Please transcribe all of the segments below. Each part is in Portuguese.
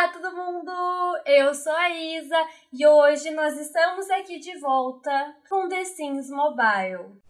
Olá, todo mundo! Eu sou a Isa e hoje nós estamos aqui de volta com The Sims Mobile.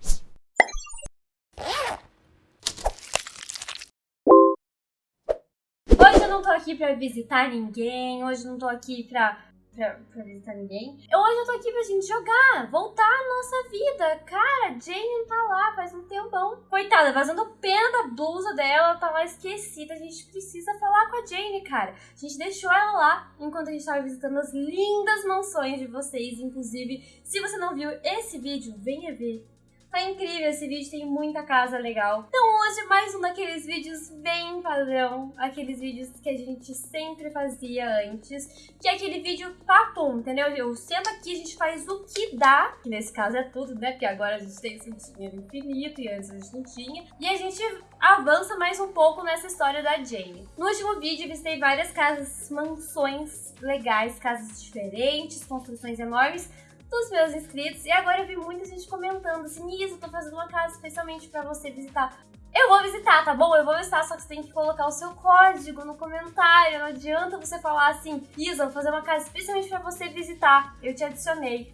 Hoje eu não tô aqui pra visitar ninguém, hoje eu não tô aqui pra pra, pra visitar ninguém. Hoje eu tô aqui pra gente jogar, voltar a nossa vida. Cara, Jane não tá lá faz um tempão. Coitada, vazando pena da blusa dela, ela tá lá esquecida. A gente precisa falar com a Jane, cara. A gente deixou ela lá enquanto a gente tava visitando as lindas mansões de vocês. Inclusive, se você não viu esse vídeo, venha ver Tá incrível esse vídeo, tem muita casa legal. Então hoje mais um daqueles vídeos bem padrão, aqueles vídeos que a gente sempre fazia antes, que é aquele vídeo papo, entendeu? Eu sento aqui, a gente faz o que dá, que nesse caso é tudo, né? Porque agora a gente tem esse dinheiro infinito e antes a gente não tinha. E a gente avança mais um pouco nessa história da Jane. No último vídeo eu visitei várias casas, mansões legais, casas diferentes, construções enormes, dos meus inscritos. E agora eu vi muita gente comentando assim, Isa, tô fazendo uma casa especialmente pra você visitar. Eu vou visitar, tá bom? Eu vou visitar, só que você tem que colocar o seu código no comentário. Não adianta você falar assim, Isa, vou fazer uma casa especialmente pra você visitar. Eu te adicionei.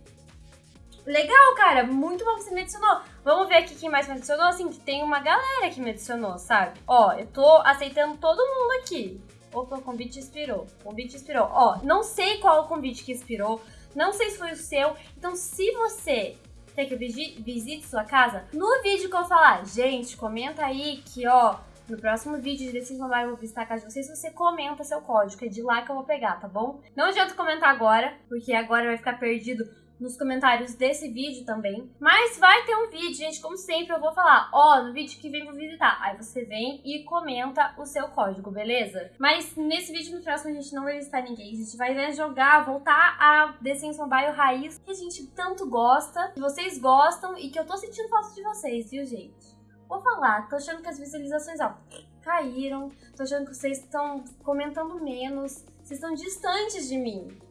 Legal, cara, muito bom você me adicionou. Vamos ver aqui quem mais me adicionou, assim, que tem uma galera que me adicionou, sabe? Ó, eu tô aceitando todo mundo aqui. Opa, o convite expirou. O convite expirou. Ó, não sei qual o convite que expirou. Não sei se foi o seu. Então, se você quer que eu visite sua casa, no vídeo que eu falar, gente, comenta aí que, ó, no próximo vídeo de Decisão Mobile eu vou visitar a casa de vocês, você comenta seu código, é de lá que eu vou pegar, tá bom? Não adianta comentar agora, porque agora vai ficar perdido nos comentários desse vídeo também. Mas vai ter um vídeo, gente, como sempre, eu vou falar, ó, no vídeo que vem vou visitar. Aí você vem e comenta o seu código, beleza? Mas nesse vídeo no próximo a gente não vai visitar ninguém, a gente vai né, jogar, voltar a Sims Mobile raiz, que a gente tanto gosta, que vocês gostam e que eu tô sentindo falta de vocês, viu, gente? Vou falar, tô achando que as visualizações, ó, caíram, tô achando que vocês estão comentando menos, vocês estão distantes de mim.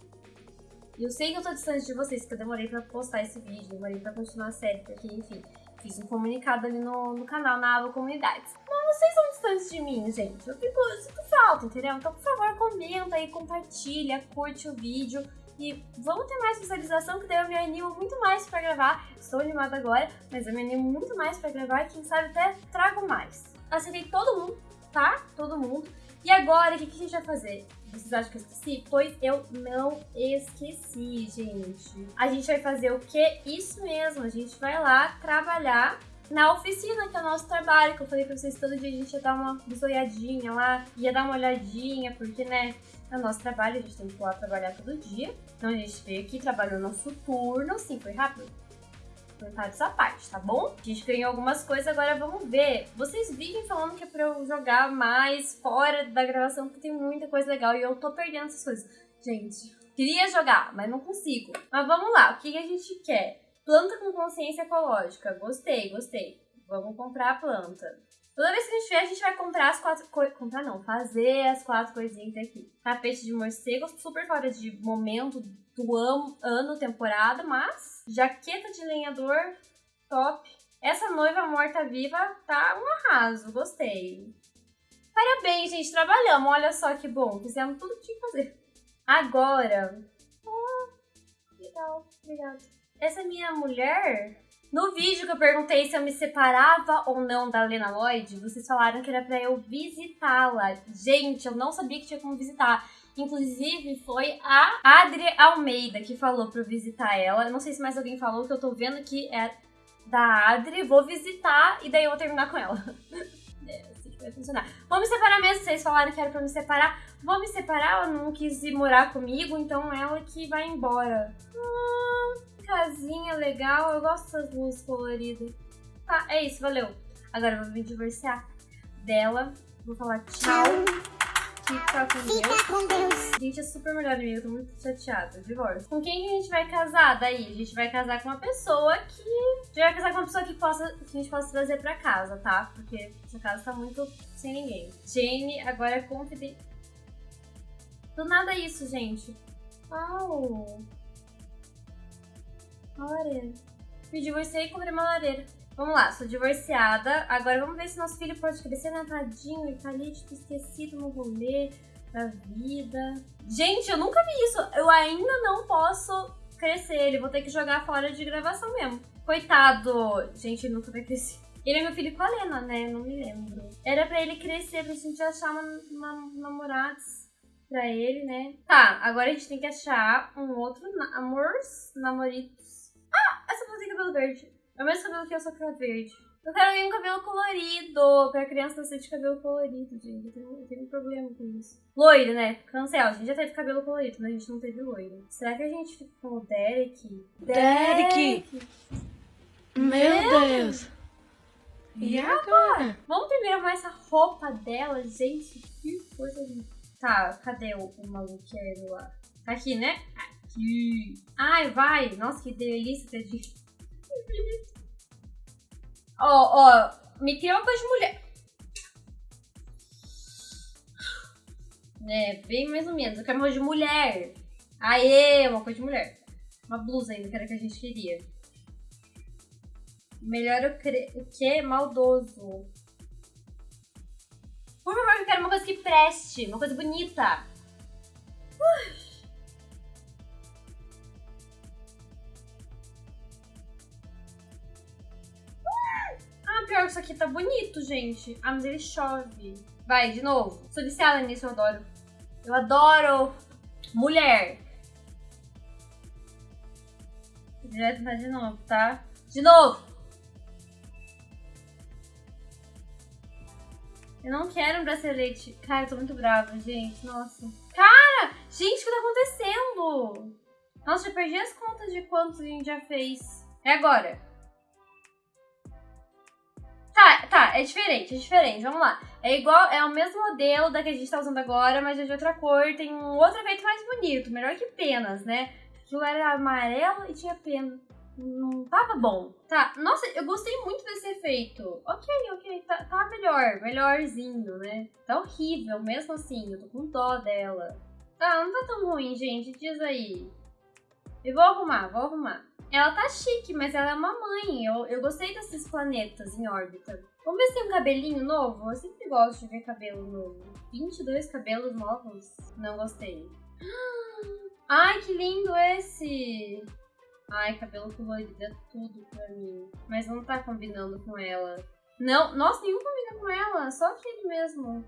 Eu sei que eu tô distante de vocês, porque eu demorei pra postar esse vídeo, demorei pra continuar a série, porque, enfim, fiz um comunicado ali no, no canal, na aba comunidades. Mas vocês são distantes de mim, gente. Eu fico, eu sinto falta, entendeu? Então, por favor, comenta aí, compartilha, curte o vídeo. E vamos ter mais visualização, que daí eu me animo muito mais pra gravar. Estou animada agora, mas eu me animo muito mais pra gravar e quem sabe até trago mais. Aceitei todo mundo, tá? Todo mundo. E agora, o que, que a gente vai fazer? Vocês acham que eu esqueci? Pois eu não esqueci, gente. A gente vai fazer o quê? Isso mesmo, a gente vai lá trabalhar na oficina, que é o nosso trabalho, que eu falei pra vocês todo dia a gente ia dar uma bisoiadinha lá, ia dar uma olhadinha, porque, né, é o nosso trabalho, a gente tem que ir lá trabalhar todo dia. Então a gente veio aqui, trabalhou nosso turno, sim, foi rápido comentar essa parte, tá bom? A gente ganhou algumas coisas, agora vamos ver. Vocês vivem falando que é pra eu jogar mais fora da gravação, porque tem muita coisa legal e eu tô perdendo essas coisas. Gente, queria jogar, mas não consigo. Mas vamos lá, o que a gente quer? Planta com consciência ecológica. Gostei, gostei. Vamos comprar a planta. Toda vez que a gente vier, a gente vai comprar as quatro coisas. Comprar não, fazer as quatro coisinhas aqui. Tapete de morcego, super fora de momento do ano, ano, temporada, mas jaqueta de lenhador, top. Essa noiva morta-viva tá um arraso, gostei. Parabéns, gente, trabalhamos, olha só que bom, fizemos tudo que tinha que fazer. Agora... Oh, legal, obrigada. Essa minha mulher, no vídeo que eu perguntei se eu me separava ou não da Lena Lloyd, vocês falaram que era pra eu visitá-la. Gente, eu não sabia que tinha como visitar. Inclusive, foi a Adri Almeida que falou pra eu visitar ela. Eu não sei se mais alguém falou, que eu tô vendo que é da Adri. Vou visitar e daí eu vou terminar com ela. é assim que vai funcionar. Vou me separar mesmo, vocês falaram que era pra me separar. Vou me separar, ela não quis ir morar comigo, então ela que vai embora. Hum, legal, eu gosto dessas luzes coloridas. Tá, é isso, valeu. Agora eu vou me divorciar dela. Vou falar tchau. Fica com Deus. Fica com Deus. Gente é super melhor amigo, tô muito chateada. Divórcio. Com quem que a gente vai casar daí? A gente vai casar com uma pessoa que... A gente vai casar com uma pessoa que, possa, que a gente possa trazer pra casa, tá? Porque essa casa tá muito sem ninguém. Jane agora é confidente. Do nada isso, gente. Uau. Lareira. Me divorciei e comprei uma lareira. Vamos lá, sou divorciada. Agora vamos ver se nosso filho pode crescer, né? Tadinho, ele tá ali, tipo, esquecido no rolê. pra vida. Gente, eu nunca vi isso. Eu ainda não posso crescer ele. Vou ter que jogar fora de gravação mesmo. Coitado. Gente, ele nunca vai crescer. Ele é meu filho com a Lena, né? Não me lembro. Era pra ele crescer, pra gente achar uma, uma, namorados pra ele, né? Tá, agora a gente tem que achar um outro na amores, namoritos. Tem cabelo verde. É o mesmo cabelo que eu, só que é verde. Eu quero alguém com cabelo colorido. Pra criança nascer de cabelo colorido, gente. Eu tenho, eu tenho um problema com isso. Loiro, né? Cancel. A gente já teve cabelo colorido, mas a gente não teve loiro. Será que a gente fica com o Derek? Derek! Derek. Meu, Meu Deus! E agora? Vamos primeiro arrumar essa roupa dela, gente. Que coisa linda. Tá, cadê o, o maluqueiro lá? Tá aqui, né? Aqui. Ai, vai. Nossa, que delícia ter de... Ó, ó. Me cria uma de mulher. É, bem mais ou menos. Eu quero uma coisa de mulher. Aê, uma coisa de mulher. Uma blusa ainda, que era que a gente queria. Melhor o, cre... o que? Maldoso. Por favor, eu quero uma coisa que preste. Uma coisa bonita. Ah, isso aqui tá bonito, gente. Ah, mas ele chove. Vai, de novo. Sou viciada nisso, eu adoro. Eu adoro mulher. Vai tentar de novo, tá? De novo! Eu não quero um bracelete. Cara, eu tô muito brava, gente. Nossa. Cara! Gente, o que tá acontecendo? Nossa, já perdi as contas de quantos a gente já fez. É agora. Tá, tá, é diferente, é diferente. Vamos lá. É igual, é o mesmo modelo da que a gente tá usando agora, mas é de outra cor. Tem um outro efeito mais bonito, melhor que penas, né? Aquilo era amarelo e tinha pena não tava bom. Tá, nossa, eu gostei muito desse efeito. Ok, ok, tá, tá melhor, melhorzinho, né? Tá horrível, mesmo assim, eu tô com dó dela. Tá, não tá tão ruim, gente, diz aí. Eu vou arrumar, vou arrumar. Ela tá chique, mas ela é uma mãe. Eu, eu gostei desses planetas em órbita. Vamos ver se tem um cabelinho novo? Eu sempre gosto de ver cabelo novo. 22 cabelos novos? Não gostei. Ai, que lindo esse! Ai, cabelo colorido é tudo pra mim. Mas não tá combinando com ela. Não, nossa, nenhum combina com ela. Só aquele mesmo.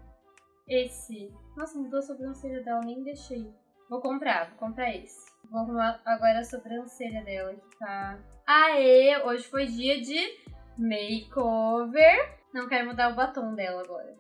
Esse. Nossa, mudou a sobrancelha dela, nem deixei. Vou comprar, vou comprar esse. Vou arrumar agora a sobrancelha dela que tá... Aê, hoje foi dia de makeover. Não quero mudar o batom dela agora.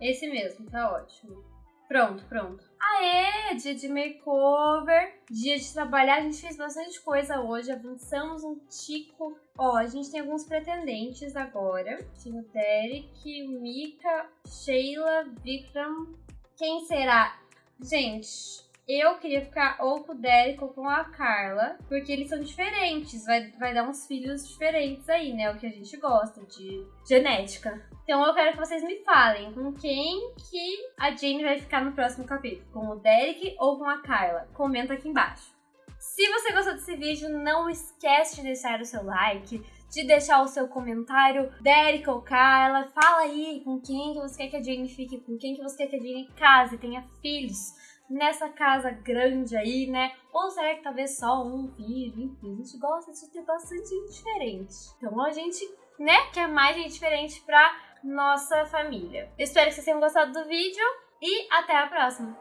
Esse mesmo, tá ótimo. Pronto, pronto. Aê, dia de makeover, dia de trabalhar. A gente fez bastante coisa hoje, avançamos um tico. Ó, a gente tem alguns pretendentes agora. Tem o Derek, Mika, Sheila, Vikram. Quem será? Gente, eu queria ficar ou com o Derek ou com a Carla, porque eles são diferentes. Vai, vai dar uns filhos diferentes aí, né? O que a gente gosta de genética. Então eu quero que vocês me falem com quem que a Jane vai ficar no próximo capítulo. Com o Derek ou com a Carla? Comenta aqui embaixo. Se você gostou desse vídeo, não esquece de deixar o seu like, de deixar o seu comentário, Derek ou Carla, fala aí com quem que você quer que a Jane fique, com quem que você quer que a Jane case, tenha filhos nessa casa grande aí, né? Ou será que talvez só um filho? Enfim, a gente gosta de ter bastante gente diferente. Então a gente, né, quer mais gente diferente pra nossa família. espero que vocês tenham gostado do vídeo e até a próxima!